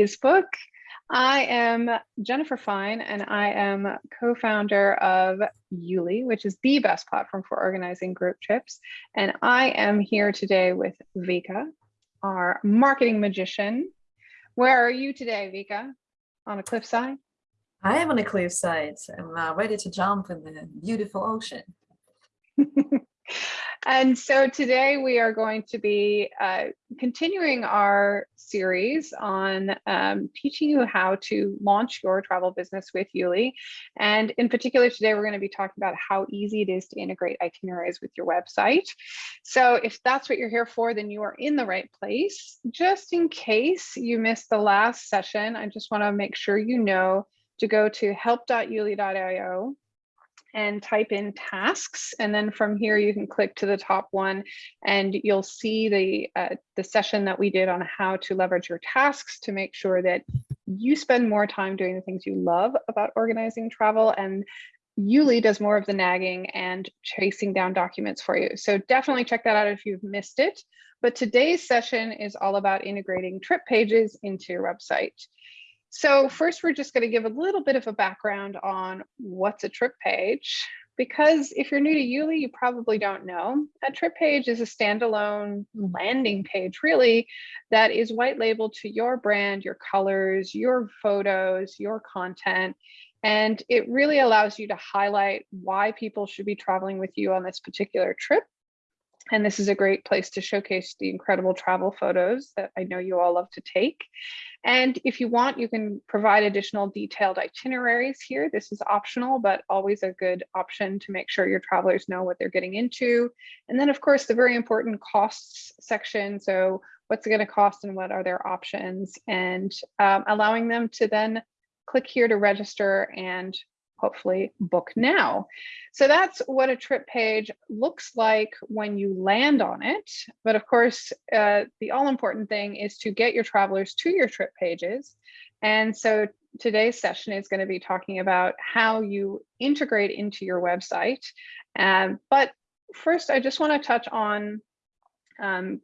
today's book. I am Jennifer Fine and I am co-founder of Yuli, which is the best platform for organizing group trips. And I am here today with Vika, our marketing magician. Where are you today, Vika? On a cliffside? I am on a cliffside. I'm uh, ready to jump in the beautiful ocean. And so today we are going to be uh, continuing our series on um, teaching you how to launch your travel business with Yuli. And in particular, today we're going to be talking about how easy it is to integrate itineraries with your website. So if that's what you're here for, then you are in the right place. Just in case you missed the last session, I just want to make sure you know to go to help.yuli.io and type in tasks. And then from here, you can click to the top one and you'll see the, uh, the session that we did on how to leverage your tasks to make sure that you spend more time doing the things you love about organizing travel and Yuli does more of the nagging and chasing down documents for you. So definitely check that out if you've missed it. But today's session is all about integrating trip pages into your website. So first, we're just going to give a little bit of a background on what's a trip page. Because if you're new to Yuli, you probably don't know. A trip page is a standalone landing page, really, that is white labeled to your brand, your colors, your photos, your content. And it really allows you to highlight why people should be traveling with you on this particular trip. And this is a great place to showcase the incredible travel photos that I know you all love to take. And if you want, you can provide additional detailed itineraries here. This is optional, but always a good option to make sure your travelers know what they're getting into. And then of course, the very important costs section. So what's it gonna cost and what are their options and um, allowing them to then click here to register and hopefully book now. So that's what a trip page looks like when you land on it. But of course, uh, the all important thing is to get your travelers to your trip pages. And so today's session is going to be talking about how you integrate into your website. Um, but first, I just want to touch on um,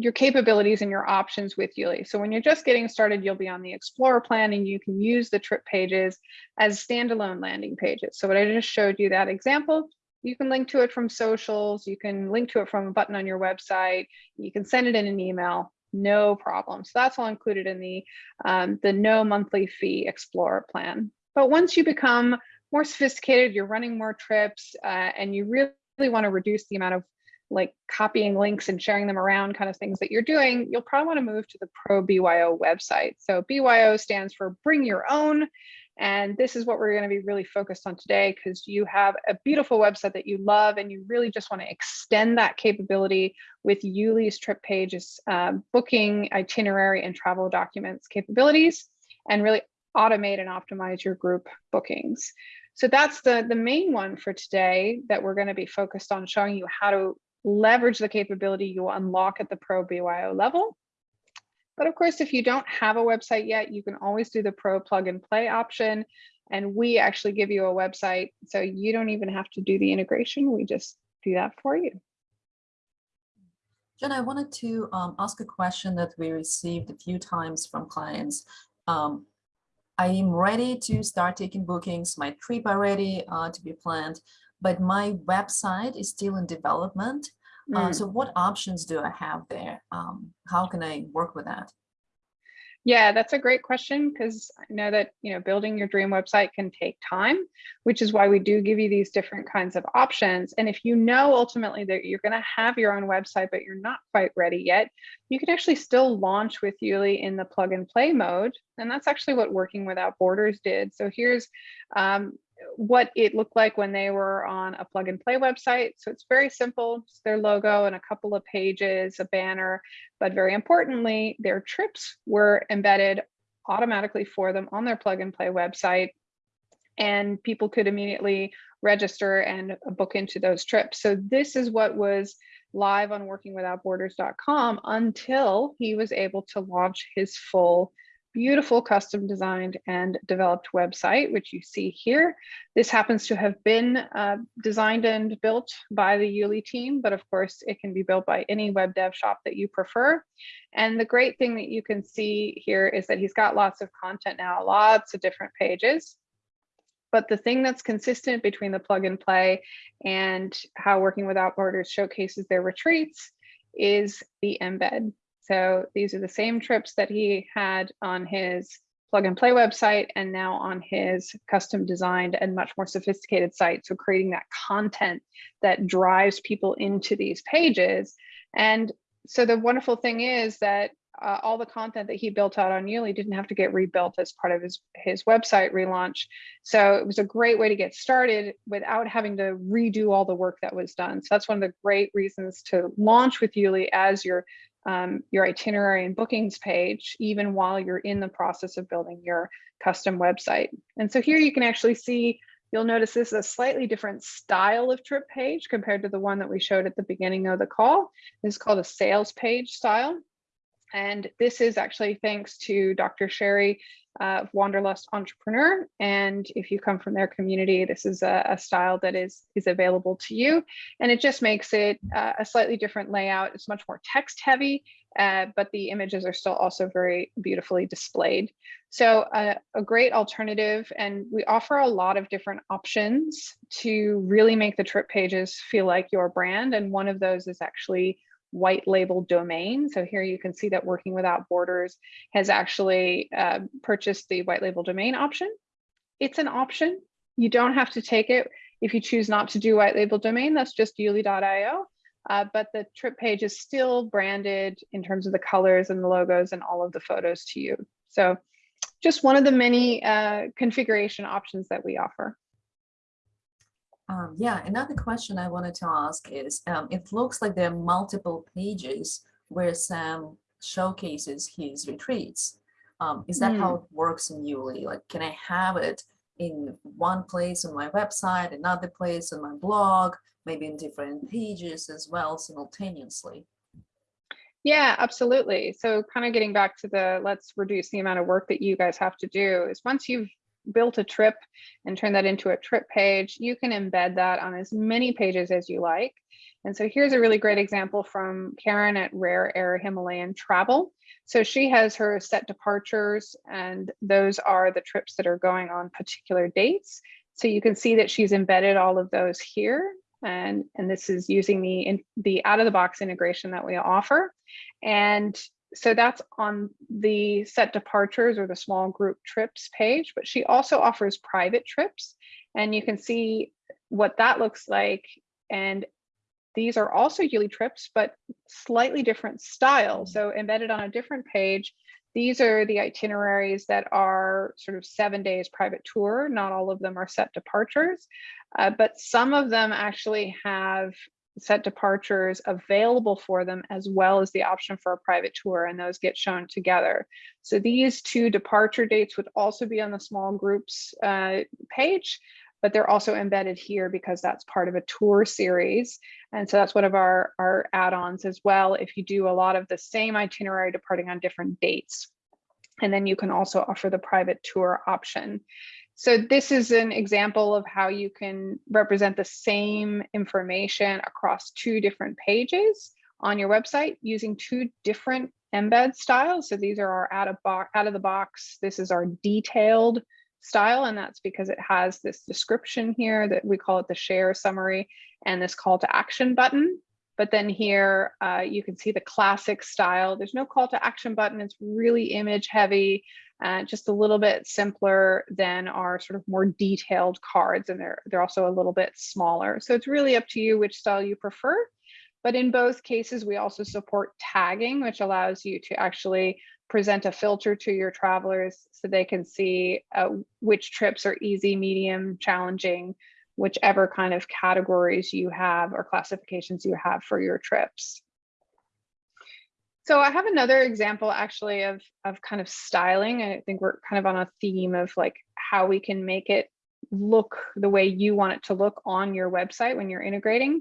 your capabilities and your options with Yuli. So when you're just getting started, you'll be on the Explorer plan and you can use the trip pages as standalone landing pages. So what I just showed you that example, you can link to it from socials, you can link to it from a button on your website, you can send it in an email, no problem. So that's all included in the, um, the no monthly fee Explorer plan. But once you become more sophisticated, you're running more trips uh, and you really, really want to reduce the amount of like copying links and sharing them around kind of things that you're doing, you'll probably want to move to the Pro BYO website. So BYO stands for bring your own. And this is what we're going to be really focused on today because you have a beautiful website that you love and you really just want to extend that capability with Yuli's trip pages, um, booking, itinerary, and travel documents capabilities, and really automate and optimize your group bookings. So that's the, the main one for today that we're going to be focused on showing you how to leverage the capability you unlock at the Pro BYO level. But of course, if you don't have a website yet, you can always do the Pro plug and play option. And we actually give you a website. So you don't even have to do the integration. We just do that for you. Jen, I wanted to um, ask a question that we received a few times from clients. Um, I am ready to start taking bookings. My trip are ready uh, to be planned but my website is still in development. Mm. Uh, so what options do I have there? Um, how can I work with that? Yeah, that's a great question because I know that you know building your dream website can take time, which is why we do give you these different kinds of options. And if you know ultimately that you're going to have your own website, but you're not quite ready yet, you can actually still launch with Yuli in the plug and play mode. And that's actually what Working Without Borders did. So here's um, what it looked like when they were on a plug and play website. So it's very simple, just their logo and a couple of pages, a banner, but very importantly, their trips were embedded automatically for them on their plug and play website. And people could immediately register and book into those trips. So this is what was live on workingwithoutborders.com until he was able to launch his full beautiful custom designed and developed website, which you see here. This happens to have been uh, designed and built by the Yuli team, but of course it can be built by any web dev shop that you prefer. And the great thing that you can see here is that he's got lots of content now, lots of different pages. But the thing that's consistent between the plug and play and how Working Without Borders showcases their retreats is the embed. So these are the same trips that he had on his plug and play website and now on his custom designed and much more sophisticated site. So creating that content that drives people into these pages. And so the wonderful thing is that uh, all the content that he built out on Yuli didn't have to get rebuilt as part of his, his website relaunch. So it was a great way to get started without having to redo all the work that was done. So that's one of the great reasons to launch with Yuli as your um, your itinerary and bookings page, even while you're in the process of building your custom website. And so here you can actually see, you'll notice this is a slightly different style of trip page compared to the one that we showed at the beginning of the call. This is called a sales page style. And this is actually thanks to Dr. Sherry uh, Wanderlust Entrepreneur. And if you come from their community, this is a, a style that is, is available to you. And it just makes it uh, a slightly different layout. It's much more text heavy, uh, but the images are still also very beautifully displayed. So uh, a great alternative. And we offer a lot of different options to really make the trip pages feel like your brand. And one of those is actually white label domain. So here you can see that Working Without Borders has actually uh, purchased the white label domain option. It's an option. You don't have to take it. If you choose not to do white label domain, that's just yuli.io. Uh, but the trip page is still branded in terms of the colors and the logos and all of the photos to you. So just one of the many uh, configuration options that we offer. Um, yeah, another question I wanted to ask is, um, it looks like there are multiple pages where Sam showcases his retreats. Um, is that mm. how hmm. it works in Yuli? Like, can I have it in one place on my website, another place on my blog, maybe in different pages as well simultaneously? Yeah, absolutely. So kind of getting back to the let's reduce the amount of work that you guys have to do is once you've built a trip and turn that into a trip page, you can embed that on as many pages as you like. And so here's a really great example from Karen at Rare Air Himalayan Travel. So she has her set departures and those are the trips that are going on particular dates. So you can see that she's embedded all of those here. And, and this is using the, in, the out of the box integration that we offer. And so that's on the set departures or the small group trips page, but she also offers private trips and you can see what that looks like. And these are also Yuli trips, but slightly different style. So embedded on a different page, these are the itineraries that are sort of seven days private tour. Not all of them are set departures, uh, but some of them actually have set departures available for them as well as the option for a private tour and those get shown together. So these two departure dates would also be on the small groups uh, page, but they're also embedded here because that's part of a tour series. And so that's one of our, our add-ons as well. If you do a lot of the same itinerary departing on different dates, and then you can also offer the private tour option. So this is an example of how you can represent the same information across two different pages on your website using two different embed styles. So these are our out of, out of the box. This is our detailed style, and that's because it has this description here that we call it the share summary and this call to action button. But then here uh, you can see the classic style. There's no call to action button. It's really image heavy uh, just a little bit simpler than our sort of more detailed cards and they're, they're also a little bit smaller. So it's really up to you which style you prefer. But in both cases, we also support tagging, which allows you to actually present a filter to your travelers so they can see uh, which trips are easy, medium, challenging, whichever kind of categories you have or classifications you have for your trips. So I have another example actually of, of kind of styling. I think we're kind of on a theme of like how we can make it look the way you want it to look on your website when you're integrating.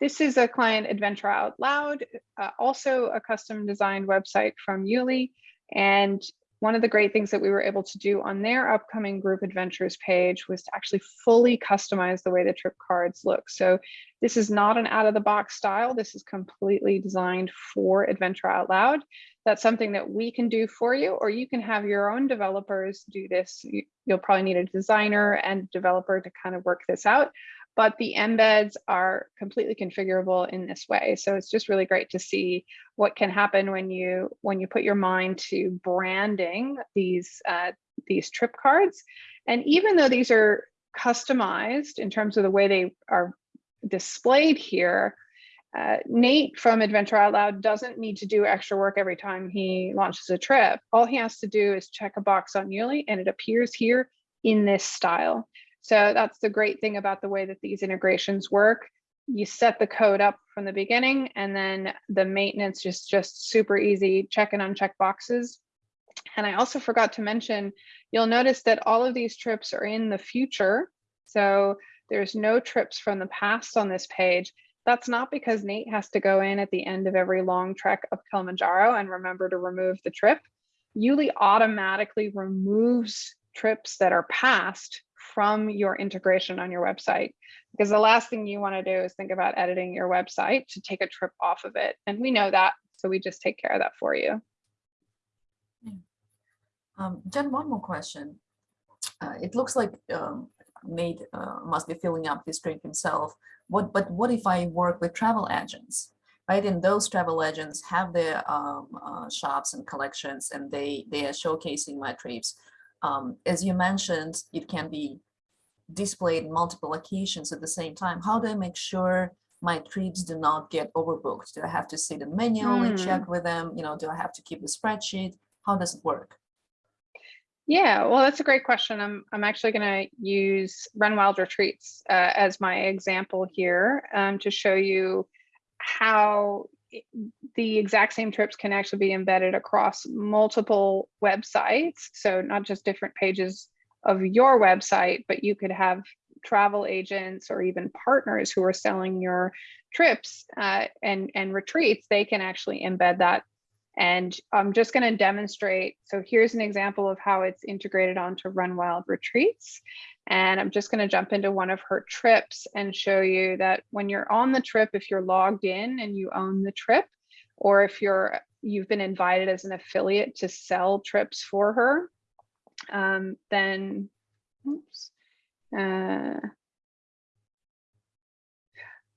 This is a client Adventure Out Loud, uh, also a custom designed website from Yuli. And one of the great things that we were able to do on their upcoming group adventures page was to actually fully customize the way the trip cards look. So this is not an out of the box style. This is completely designed for Adventure Out Loud. That's something that we can do for you, or you can have your own developers do this. You'll probably need a designer and developer to kind of work this out but the embeds are completely configurable in this way. So it's just really great to see what can happen when you when you put your mind to branding these uh, these trip cards. And even though these are customized in terms of the way they are displayed here, uh, Nate from Adventure Out Loud doesn't need to do extra work every time he launches a trip. All he has to do is check a box on Yuli and it appears here in this style. So that's the great thing about the way that these integrations work. You set the code up from the beginning and then the maintenance is just super easy, check and uncheck boxes. And I also forgot to mention, you'll notice that all of these trips are in the future. So there's no trips from the past on this page. That's not because Nate has to go in at the end of every long trek of Kilimanjaro and remember to remove the trip. Yuli automatically removes trips that are past from your integration on your website. Because the last thing you want to do is think about editing your website to take a trip off of it. And we know that, so we just take care of that for you. Um, Jen, one more question. Uh, it looks like um, Nate uh, must be filling up this drink himself. What, but what if I work with travel agents? Right, and those travel agents have their um, uh, shops and collections, and they they are showcasing my trips. Um, as you mentioned, it can be displayed in multiple locations at the same time. How do I make sure my trips do not get overbooked? Do I have to sit and manually mm. check with them? You know, do I have to keep a spreadsheet? How does it work? Yeah, well, that's a great question. I'm, I'm actually going to use Run Wild Retreats uh, as my example here um, to show you how the exact same trips can actually be embedded across multiple websites. So not just different pages of your website, but you could have travel agents or even partners who are selling your trips uh, and, and retreats, they can actually embed that. And I'm just going to demonstrate. So here's an example of how it's integrated onto Run Wild Retreats. And I'm just going to jump into one of her trips and show you that when you're on the trip, if you're logged in and you own the trip, or if you're you've been invited as an affiliate to sell trips for her, um, then, oops, uh,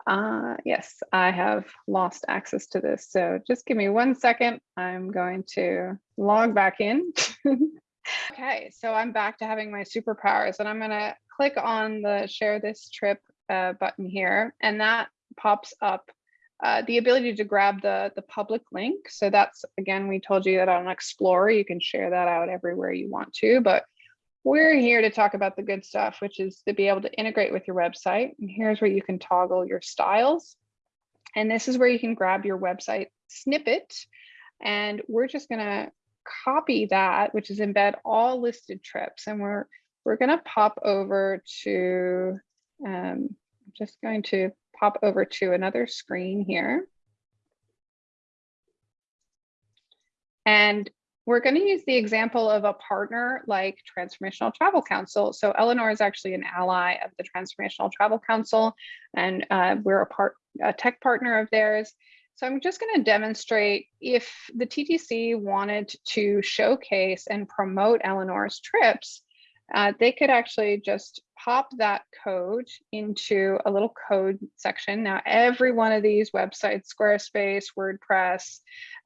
uh, yes, I have lost access to this. So just give me one second. I'm going to log back in. okay, so I'm back to having my superpowers and I'm going to click on the share this trip uh, button here and that pops up uh, the ability to grab the, the public link. So that's, again, we told you that on Explorer, you can share that out everywhere you want to, but we're here to talk about the good stuff, which is to be able to integrate with your website. And here's where you can toggle your styles. And this is where you can grab your website snippet. And we're just gonna copy that, which is embed all listed trips. And we're, we're gonna pop over to, um, just going to pop over to another screen here. And we're going to use the example of a partner like Transformational Travel Council. So Eleanor is actually an ally of the Transformational Travel Council, and uh, we're a part a tech partner of theirs. So I'm just going to demonstrate if the TTC wanted to showcase and promote Eleanor's trips, uh, they could actually just pop that code into a little code section. Now, every one of these websites, Squarespace, WordPress,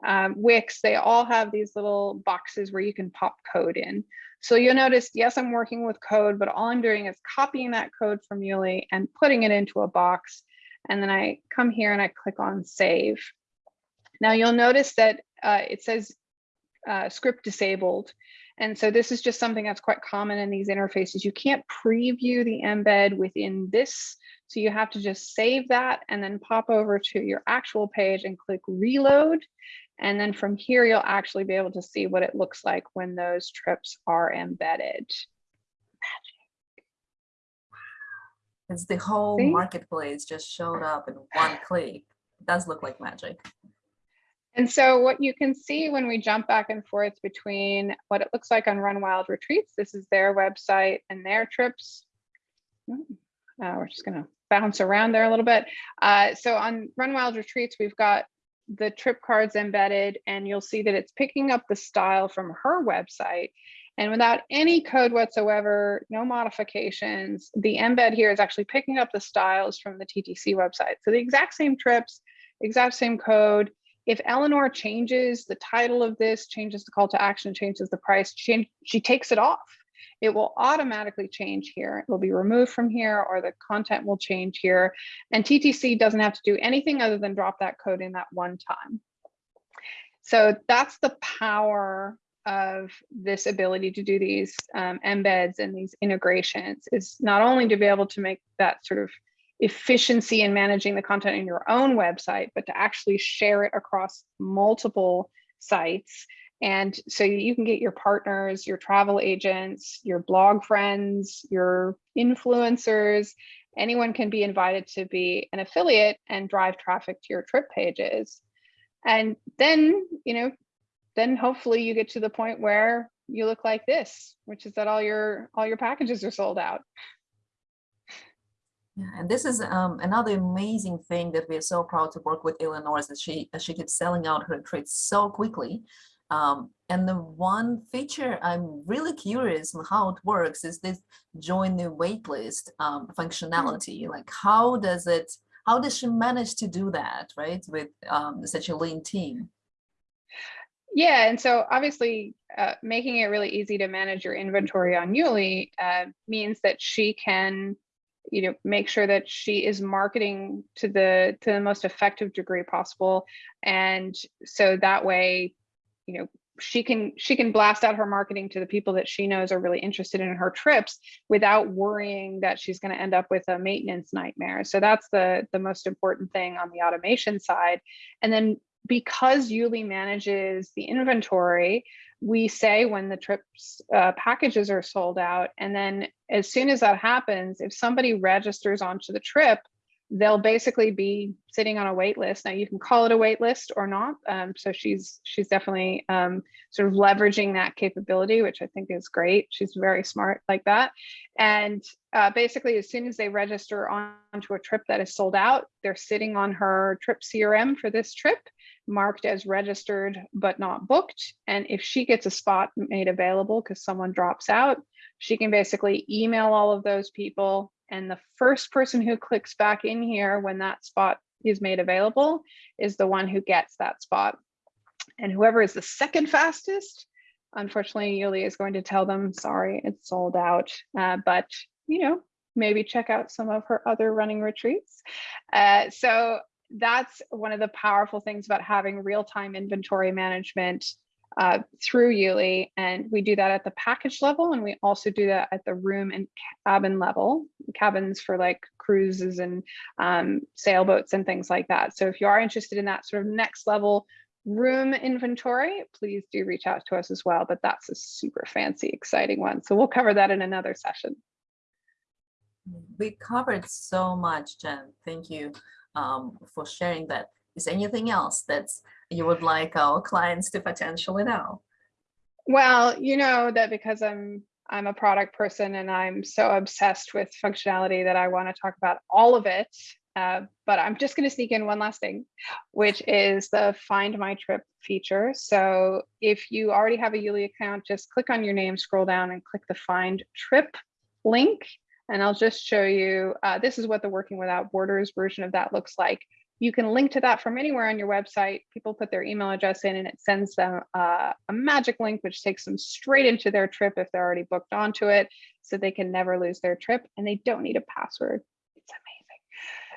um, Wix, they all have these little boxes where you can pop code in. So you'll notice, yes, I'm working with code, but all I'm doing is copying that code from Yuli and putting it into a box. And then I come here and I click on save. Now you'll notice that uh, it says uh, script disabled. And so this is just something that's quite common in these interfaces. You can't preview the embed within this. So you have to just save that and then pop over to your actual page and click reload. And then from here, you'll actually be able to see what it looks like when those trips are embedded. Magic. It's the whole see? marketplace just showed up in one click. It does look like magic. And so what you can see when we jump back and forth between what it looks like on Run Wild Retreats, this is their website and their trips. Uh, we're just gonna bounce around there a little bit. Uh, so on Run Wild Retreats, we've got the trip cards embedded and you'll see that it's picking up the style from her website. And without any code whatsoever, no modifications, the embed here is actually picking up the styles from the TTC website. So the exact same trips, exact same code. If Eleanor changes the title of this, changes the call to action, changes the price, she, she takes it off. It will automatically change here. It will be removed from here or the content will change here. And TTC doesn't have to do anything other than drop that code in that one time. So that's the power of this ability to do these um, embeds and these integrations is not only to be able to make that sort of efficiency in managing the content in your own website, but to actually share it across multiple sites. And so you can get your partners, your travel agents, your blog friends, your influencers, anyone can be invited to be an affiliate and drive traffic to your trip pages. And then, you know, then hopefully you get to the point where you look like this, which is that all your all your packages are sold out. Yeah, and this is um, another amazing thing that we are so proud to work with Eleanor is that she she keeps selling out her trades so quickly. Um, and the one feature I'm really curious on how it works is this join the waitlist um, functionality. Like how does it, how does she manage to do that, right? With um, such a lean team? Yeah, and so obviously uh, making it really easy to manage your inventory on Yuli uh, means that she can, you know, make sure that she is marketing to the to the most effective degree possible, and so that way, you know, she can she can blast out her marketing to the people that she knows are really interested in her trips without worrying that she's going to end up with a maintenance nightmare. So that's the the most important thing on the automation side, and then because Yuli manages the inventory, we say when the trips uh, packages are sold out. And then as soon as that happens, if somebody registers onto the trip, they'll basically be sitting on a wait list. Now you can call it a wait list or not. Um, so she's she's definitely um, sort of leveraging that capability, which I think is great. She's very smart like that. And uh, basically, as soon as they register onto a trip that is sold out, they're sitting on her trip CRM for this trip marked as registered but not booked. And if she gets a spot made available because someone drops out, she can basically email all of those people. And the first person who clicks back in here when that spot is made available is the one who gets that spot. And whoever is the second fastest, unfortunately, Yuli is going to tell them, sorry, it's sold out. Uh, but, you know, maybe check out some of her other running retreats. Uh, so that's one of the powerful things about having real-time inventory management uh, through Yuli. And we do that at the package level. And we also do that at the room and cabin level, cabins for like cruises and um, sailboats and things like that. So if you are interested in that sort of next level room inventory, please do reach out to us as well. But that's a super fancy, exciting one. So we'll cover that in another session. We covered so much, Jen. Thank you um, for sharing that. Is anything else that you would like our clients to potentially know? Well, you know that because I'm I'm a product person and I'm so obsessed with functionality that I want to talk about all of it. Uh, but I'm just going to sneak in one last thing, which is the Find My Trip feature. So if you already have a Yuli account, just click on your name, scroll down and click the Find Trip link and I'll just show you, uh, this is what the Working Without Borders version of that looks like. You can link to that from anywhere on your website. People put their email address in and it sends them uh, a magic link, which takes them straight into their trip if they're already booked onto it, so they can never lose their trip and they don't need a password. It's amazing.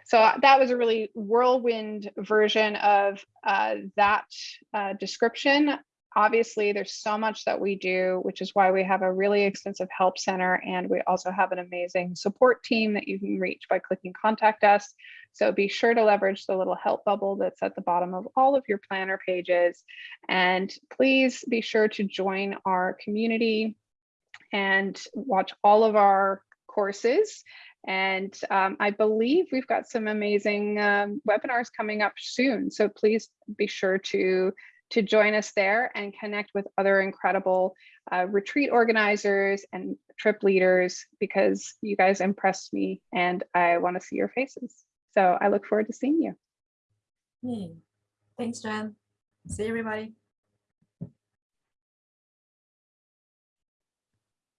So uh, that was a really whirlwind version of uh, that uh, description obviously there's so much that we do, which is why we have a really extensive help center. And we also have an amazing support team that you can reach by clicking contact us. So be sure to leverage the little help bubble that's at the bottom of all of your planner pages. And please be sure to join our community and watch all of our courses And um, I believe we've got some amazing um, webinars coming up soon. So please be sure to, to join us there and connect with other incredible uh, retreat organizers and trip leaders because you guys impressed me and I want to see your faces. So I look forward to seeing you. Thanks, Jen. See everybody.